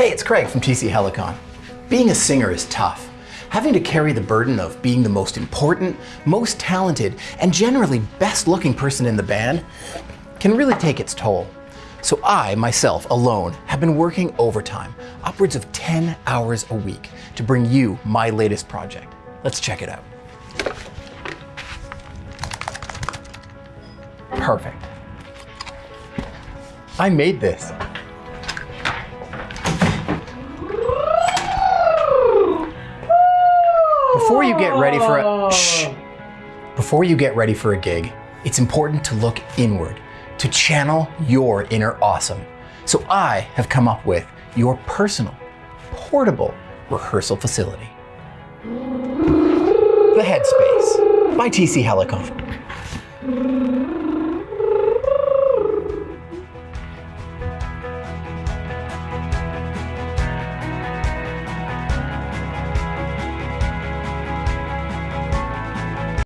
Hey, it's Craig from TC Helicon. Being a singer is tough. Having to carry the burden of being the most important, most talented, and generally best looking person in the band can really take its toll. So I, myself, alone, have been working overtime, upwards of 10 hours a week, to bring you my latest project. Let's check it out. Perfect. I made this. Before you get ready for a shh, before you get ready for a gig, it's important to look inward, to channel your inner awesome. So I have come up with your personal, portable rehearsal facility. The Headspace by TC Helicon.